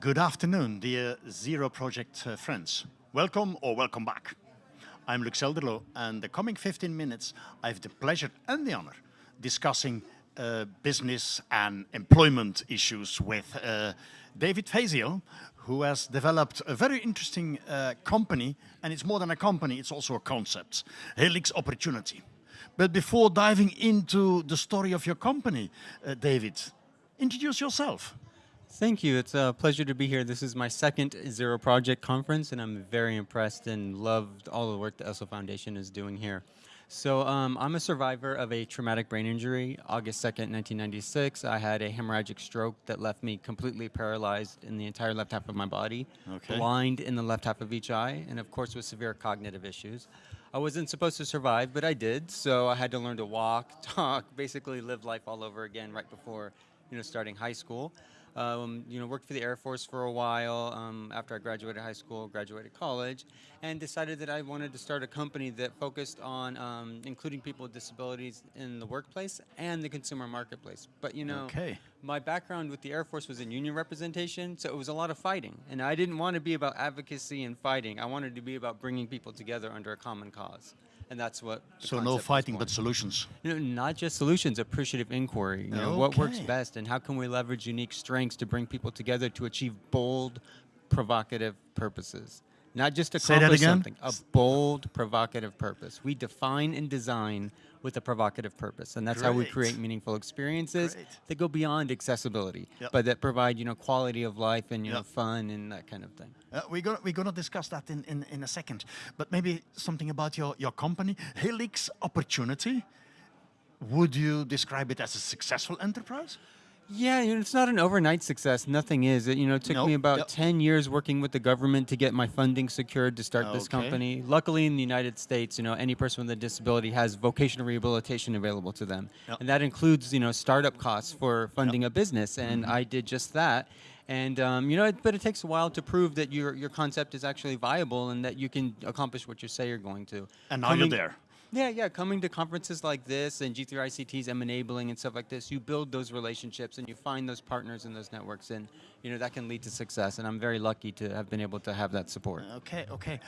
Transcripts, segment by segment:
Good afternoon, dear Zero Project uh, friends. Welcome or welcome back. I'm Luk Zelderloo, and the coming 15 minutes, I have the pleasure and the honor discussing uh, business and employment issues with uh, David Fazio, who has developed a very interesting uh, company, and it's more than a company, it's also a concept, Helix Opportunity. But before diving into the story of your company, uh, David, introduce yourself. Thank you. It's a pleasure to be here. This is my second Zero Project conference, and I'm very impressed and loved all the work the Essl Foundation is doing here. So um, I'm a survivor of a traumatic brain injury. August 2nd, 1996, I had a hemorrhagic stroke that left me completely paralyzed in the entire left half of my body, okay. blind in the left half of each eye, and of course with severe cognitive issues. I wasn't supposed to survive, but I did, so I had to learn to walk, talk, basically live life all over again right before you know, starting high school. Um, you know, worked for the Air Force for a while um, after I graduated high school, graduated college, and decided that I wanted to start a company that focused on um, including people with disabilities in the workplace and the consumer marketplace. But you know, okay. my background with the Air Force was in union representation, so it was a lot of fighting, and I didn't want to be about advocacy and fighting. I wanted to be about bringing people together under a common cause and that's what. So no fighting, but solutions. You know, not just solutions, appreciative inquiry. You know, okay. what works best, and how can we leverage unique strengths to bring people together to achieve bold, provocative purposes. Not just accomplish something, a bold, provocative purpose. We define and design with a provocative purpose. And that's Great. how we create meaningful experiences Great. that go beyond accessibility, yep. but that provide, you know, quality of life and, you yep. know, fun and that kind of thing. Uh, we're gonna we're gonna discuss that in, in, in a second, but maybe something about your, your company, Helix Opportunity. Would you describe it as a successful enterprise? Yeah, you know, it's not an overnight success. Nothing is. It, you know, it took nope. me about yep. 10 years working with the government to get my funding secured to start okay. this company. Luckily, in the United States, you know, any person with a disability has vocational rehabilitation available to them. Yep. And that includes, you know, startup costs for funding a business. And mm -hmm. I did just that. And, um, you know, it, but it takes a while to prove that your, your concept is actually viable and that you can accomplish what you say you're going to. And now Coming, you're there. Yeah, yeah, coming to conferences like this and G3ICT's M enabling and stuff like this, you build those relationships and you find those partners and those networks and you know that can lead to success and I'm very lucky to have been able to have that support. Okay, okay.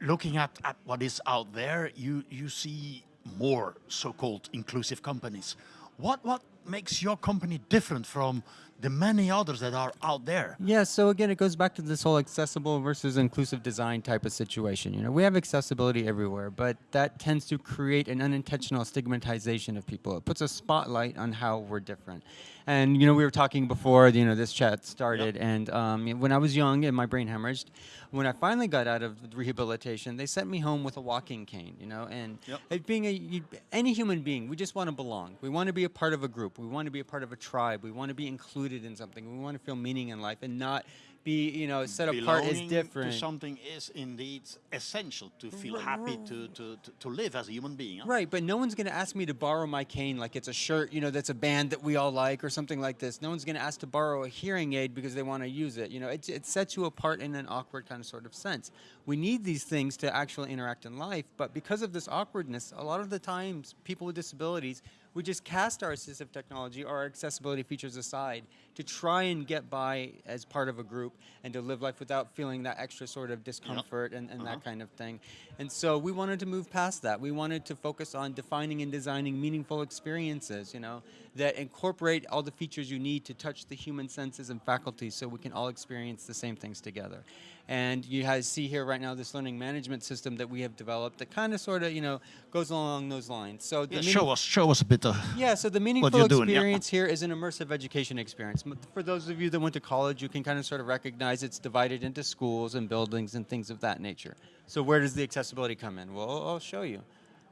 Looking at, at what is out there, you, you see more so-called inclusive companies. What, what makes your company different from the many others that are out there. Yeah, so again, it goes back to this whole accessible versus inclusive design type of situation. You know, we have accessibility everywhere, but that tends to create an unintentional stigmatization of people. It puts a spotlight on how we're different. And you know, we were talking before you know this chat started, yep. and um, when I was young and my brain hemorrhaged, when I finally got out of rehabilitation, they sent me home with a walking cane. You know, and yep. being a you, any human being, we just want to belong. We want to be a part of a group. We want to be a part of a tribe. We want to be included in something. We want to feel meaning in life, and not be, you know, set apart is different. to something is indeed essential to feel happy to, to, to, to, live as a human being. Huh? Right, but no one's going to ask me to borrow my cane like it's a shirt, you know, that's a band that we all like or something like this. No one's going to ask to borrow a hearing aid because they want to use it. You know, it, it sets you apart in an awkward kind of sort of sense. We need these things to actually interact in life, but because of this awkwardness, a lot of the times people with disabilities we just cast our assistive technology or our accessibility features aside to try and get by as part of a group and to live life without feeling that extra sort of discomfort yep. and, and uh -huh. that uh-huh. kind of thing. And so we wanted to move past that. We wanted to focus on defining and designing meaningful experiences, you know, that incorporate all the features you need to touch the human senses and faculties so we can all experience the same things together. And you guys see here right now this learning management system that we have developed that kind of sort of, you know, goes along those lines. So yeah, show us, show us a bit of Yeah, so the meaningful experience doing, yeah. here is an immersive education experience. For those of you that went to college, you can kind of sort of recognize it's divided into schools and buildings and things of that nature. So where does the accessibility come in? Well, I'll show you.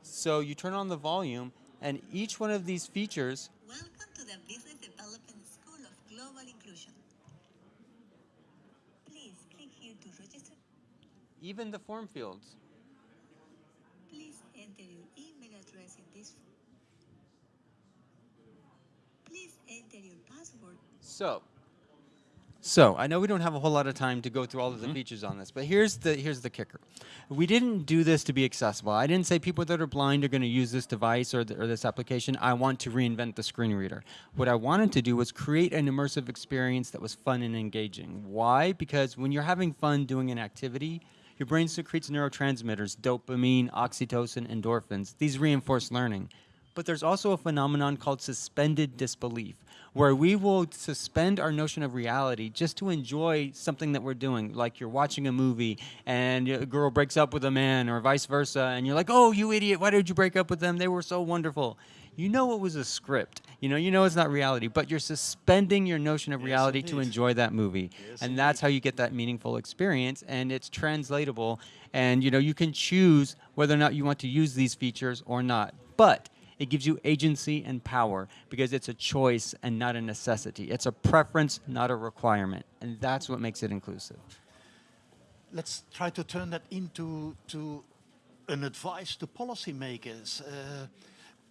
So you turn on the volume and each one of these features Welcome to the Business Development School of Global Inclusion. even the form fields. Please enter your email address in this form. Please enter your password. So, So I know we don't have a whole lot of time to go through all of the mm-hmm. features on this, but here's the here's the kicker. We didn't do this to be accessible. I didn't say people that are blind are going to use this device or, th- or this application. I want to reinvent the screen reader. What I wanted to do was create an immersive experience that was fun and engaging. Why? Because when you're having fun doing an activity, your brain secretes neurotransmitters, dopamine, oxytocin, endorphins. These reinforce learning. But there's also a phenomenon called suspended disbelief, where we will suspend our notion of reality just to enjoy something that we're doing. Like you're watching a movie and a girl breaks up with a man, or vice versa, and you're like, oh, you idiot, why did you break up with them? They were so wonderful. You know it was a script. You know, you know it's not reality, but you're suspending your notion of Yes, reality to enjoy that movie. Yes, and that's how you get that meaningful experience and it's translatable and you know you can choose whether or not you want to use these features or not. But it gives you agency and power because it's a choice and not a necessity. It's a preference, not a requirement. And that's what makes it inclusive. Let's try to turn that into to an advice to policymakers. Uh,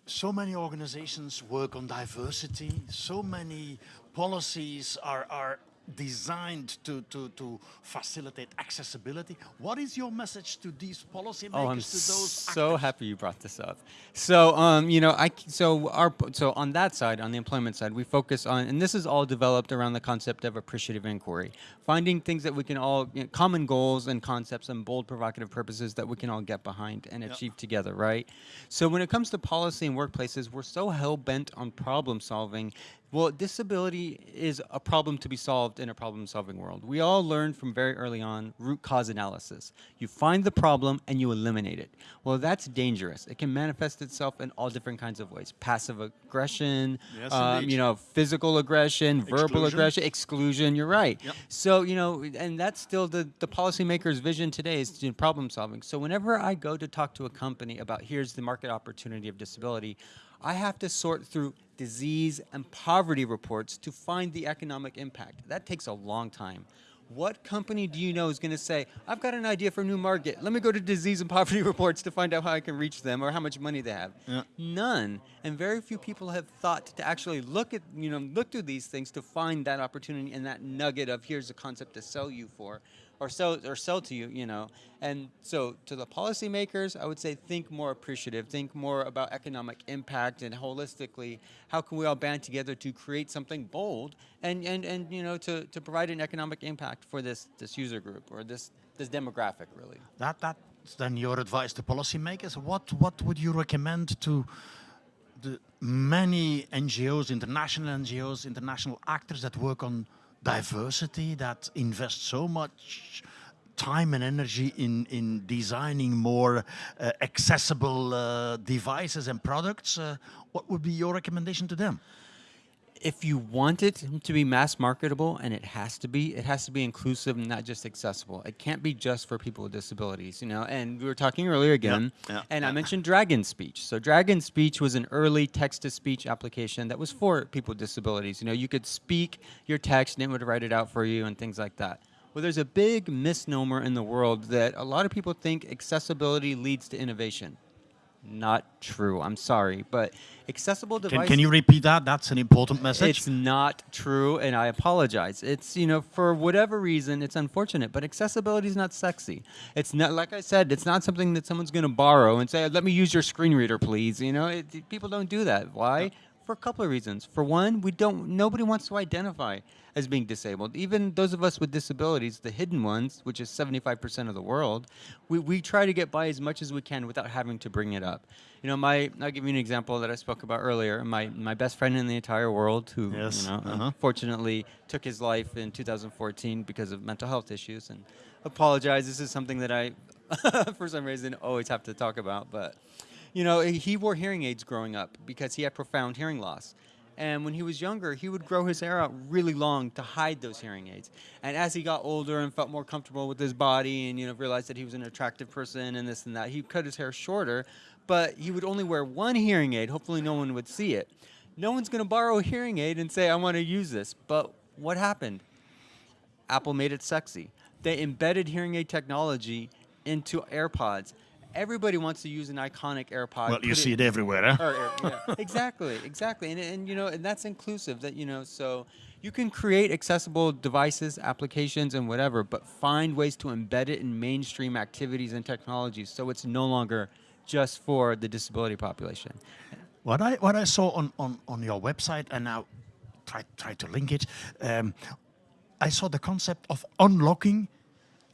so many organizations work on diversity. So many policies are, are designed to, to, to facilitate accessibility. What is your message to these policymakers, Oh, I'm so actors? happy you brought this up. So, um, you know, I, so our so on that side, on the employment side, we focus on, and this is all developed around the concept of appreciative inquiry, finding things that we can all you know, common goals and concepts and bold provocative purposes that we can all get behind and achieve together, right? So when it comes to policy and workplaces, we're so hell bent on problem solving. Well, disability is a problem to be solved in a problem solving world. We all learned from very early on root cause analysis. You find the problem and you eliminate it. Well, that's dangerous. It can manifest itself in all different kinds of ways. Passive aggression, Yes, um, you know, physical aggression, verbal aggression, exclusion, you're right. Yep. So, you know, and that's still the, the policymaker's vision today is to do problem solving. So whenever I go to talk to a company about here's the market opportunity of disability, I have to sort through disease and poverty reports to find the economic impact. That takes a long time. What company do you know is going to say, I've got an idea for a new market. Let me go to disease and poverty reports to find out how I can reach them or how much money they have? Yeah. None. And very few people have thought to actually look at, you know, look through these things to find that opportunity and that nugget of here's a concept to sell you for or sell or sell to you, you know. And so to the policymakers, I would say think more appreciative, think more about economic impact and holistically, how can we all band together to create something bold and, and, and you know, to, to provide an economic impact for this, this user group or this, this demographic really. That, that's then your advice to policymakers. What, what would you recommend to the many NGOs, international NGOs, international actors that work on diversity, that invest so much time and energy in, in designing more uh, accessible uh, devices and products? Uh, what would be your recommendation to them? If you want it to be mass marketable, and it has to be, it has to be inclusive and not just accessible. It can't be just for people with disabilities, you know. And we were talking earlier again, yeah, and I mentioned Dragon Speech. So Dragon Speech was an early text-to-speech application that was for people with disabilities. You know, you could speak your text, and it would write it out for you, and things like that. Well, there's a big misnomer in the world that a lot of people think accessibility leads to innovation. Not true. I'm sorry, but accessible Can, devices. can you repeat that? That's an important message. It's not true, and I apologize. It's you know for whatever reason, it's unfortunate, but accessibility is not sexy. It's not like I said. It's not something that someone's going to borrow and say, "Let me use your screen reader, please." You know, it, people don't do that. Why? For a couple of reasons. For one, we don't. Nobody wants to identify as being disabled. Even those of us with disabilities, the hidden ones, which is 75% of the world, we, we try to get by as much as we can without having to bring it up. You know, my I'll give you an example that I spoke about earlier. My my best friend in the entire world, who Yes, you know, uh-huh. unfortunately took his life in 2014 because of mental health issues, and apologize. This is something that I, for some reason, always have to talk about. But you know, he wore hearing aids growing up because he had profound hearing loss. And when he was younger, he would grow his hair out really long to hide those hearing aids. And as he got older and felt more comfortable with his body and you know realized that he was an attractive person and this and that, he cut his hair shorter, but he would only wear one hearing aid. Hopefully no one would see it. No one's going to borrow a hearing aid and say, "I want to use this." But what happened? Apple made it sexy. They embedded hearing aid technology into AirPods. Everybody wants to use an iconic AirPod. well, you see it everywhere, huh? or, or- yeah, exactly, exactly, and and you know, and that's inclusive. That you know, so You can create accessible devices, applications, and whatever, but find ways to embed it in mainstream activities and technologies so it's no longer just for the disability population. What I what I saw on on on your website, and now try try to link it. Um, I saw the concept of unlocking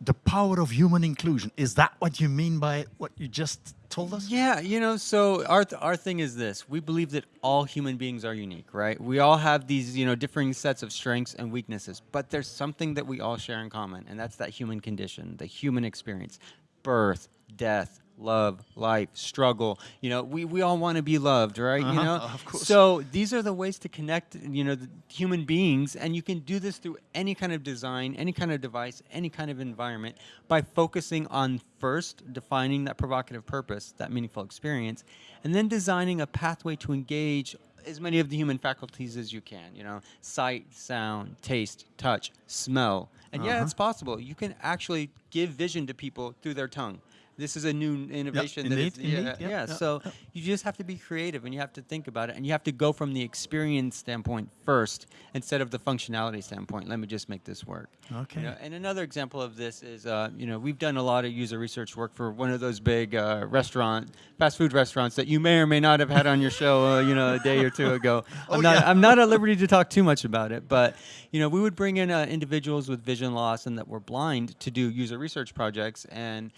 the power of human inclusion. Is that what you mean by what you just told us? Yeah, you know, so our th- our thing is this: we believe that all human beings are unique, right? We all have these, you know, differing sets of strengths and weaknesses, but there's something that we all share in common, and that's that human condition, the human experience, birth, death, love, life, struggle. You know, we, we all want to be loved, right? Uh-huh, you know, of course. so these are the ways to connect, you know, the human beings, and you can do this through any kind of design, any kind of device, any kind of environment by focusing on first defining that provocative purpose, that meaningful experience, and then designing a pathway to engage as many of the human faculties as you can, you know, sight, sound, taste, touch, smell. And yeah, Uh-huh. it's possible. You can actually give vision to people through their tongue. This is a new innovation that is, indeed, indeed, yeah, yeah, yeah. So you just have to be creative and you have to think about it and you have to go from the experience standpoint first instead of the functionality standpoint. Let me just make this work. You Okay. know, and another example of this is, uh, you know, we've done a lot of user research work for one of those big uh, restaurant, fast food restaurants that you may or may not have had on your show, uh, you know, a day or two ago. I'm Oh, not, yeah. I'm not at liberty to talk too much about it, but you know, we would bring in uh, individuals with vision loss and that were blind to do user research projects and.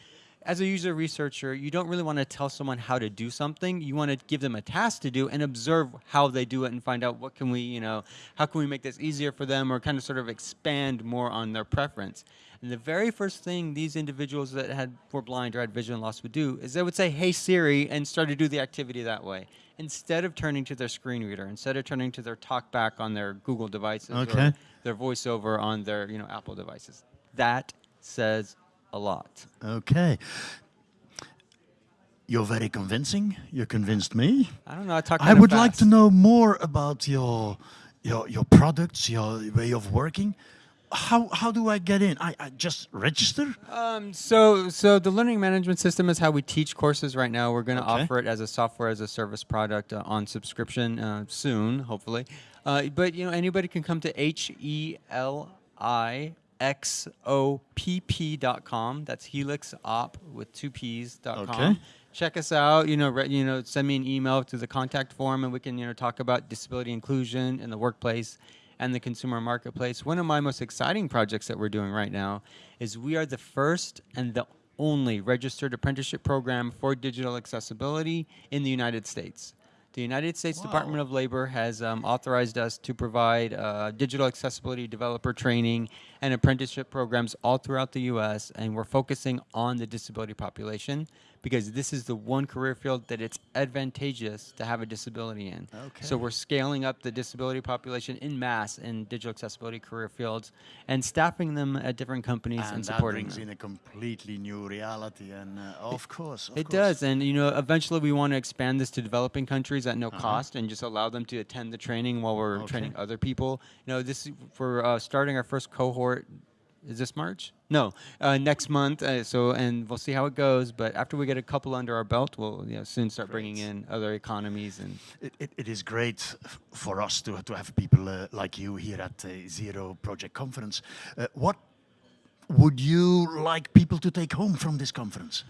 As a user researcher, you don't really want to tell someone how to do something. You want to give them a task to do and observe how they do it and find out what can we, you know, how can we make this easier for them or kind of sort of expand more on their preference. And the very first thing these individuals that had were blind or had vision loss would do is they would say, "Hey Siri," and start to do the activity that way instead of turning to their screen reader, instead of turning to their talkback on their Google devices Okay. or their voiceover on their you know Apple devices. That says a lot. Okay. You're very convincing. You convinced me. I don't know. I talk. I would like to know more about your your your products, your way of working. How how do I get in? I, I just register. Um, so, so the learning management system is how we teach courses right now. We're going to Okay. offer it as a software as a service product uh, on subscription uh, soon, hopefully. Uh, but you know, anybody can come to h e l i x o p p dot com. That's Helix Op with two p's dot com. Okay. Check us out. You know, re- you know, send me an email to the contact form, and we can you know talk about disability inclusion in the workplace and the consumer marketplace. One of my most exciting projects that we're doing right now is we are the first and the only registered apprenticeship program for digital accessibility in the United States. The United States Department of Labor has um, authorized us to provide uh, digital accessibility developer training and apprenticeship programs all throughout the U.S., and we're focusing on the disability population because this is the one career field that it's advantageous to have a disability in. Okay. So we're scaling up the disability population in mass in digital accessibility career fields and staffing them at different companies and, and that supporting brings them. in a completely new reality. And uh, of course, of It course. does, and you know, eventually we want to expand this to developing countries at no Uh-huh. cost, and just allow them to attend the training while we're Okay. training other people. You know, this for uh, starting our first cohort. Is this March? No, uh, next month. Uh, so, and we'll see how it goes. But after we get a couple under our belt, we'll you know, soon start bringing in other economies and It, it, it is great for us to, to have people uh, like you here at the Zero Project Conference. Uh, what would you like people to take home from this conference?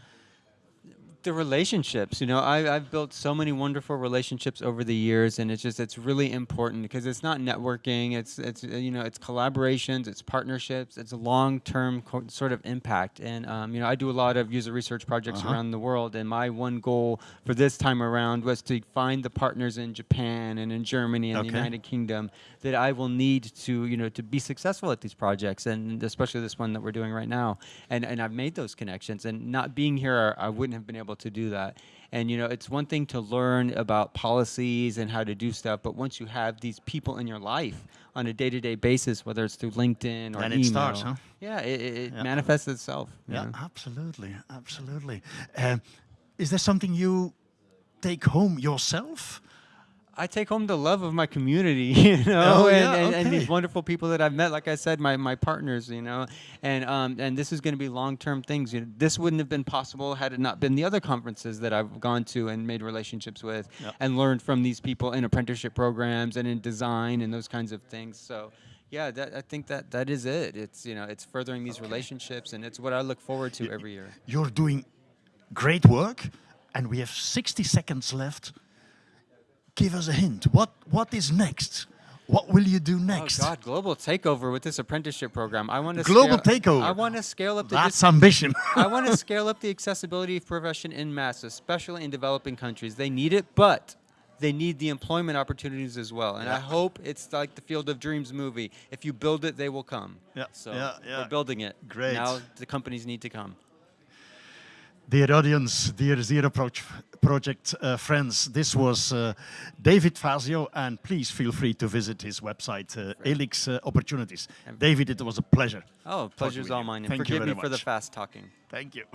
The relationships you know I, i've built so many wonderful relationships over the years and it's just it's really important because it's not networking it's it's uh, you know it's collaborations it's partnerships it's a long-term sort of impact and um, you know i do a lot of user research projects Uh-huh. around the world and my one goal for this time around was to find the partners in japan and in germany and Okay. the united kingdom that i will need to you know to be successful at these projects and especially this one that we're doing right now and and i've made those connections and not being here i wouldn't have been able to do that and you know it's one thing to learn about policies and how to do stuff but once you have these people in your life on a day-to-day basis whether it's through linkedin or Then email it starts, huh? yeah it, it, it Yeah. manifests itself Yeah, know? absolutely, absolutely. Um, is there something you take home yourself? I take home the love of my community, you know, Oh, and, yeah, and, and these wonderful people that I've met. Like I said, my, my partners, you know, and um, and this is going to be long term things. You know, this wouldn't have been possible had it not been the other conferences that I've gone to and made relationships with, Yep. and learned from these people in apprenticeship programs and in design and those kinds of things. So, yeah, that, I think that that is it. It's you know, it's furthering these relationships, and it's what I look forward to every year. You're doing great work, and we have 60 seconds left. Give us a hint. What what is next? What will you do oh, next? Oh God, global takeover with this apprenticeship program. I want to Global scale, takeover. I want to scale up the That's ambition. I want to scale up the accessibility of profession in mass, especially in developing countries. They need it, but they need the employment opportunities as well. And I hope it's like the Field of Dreams movie. If you build it, they will come. Yeah, So yeah, yeah. we're building it. Great. Now the companies need to come. Dear audience, dear Zero Pro- Project uh, friends, this was uh, David Fazio, and please feel free to visit his website, uh, Elix uh, Opportunities. David, it was a pleasure. Oh, pleasure's all mine. And Thank you forgive me very for the fast talking. Thank you.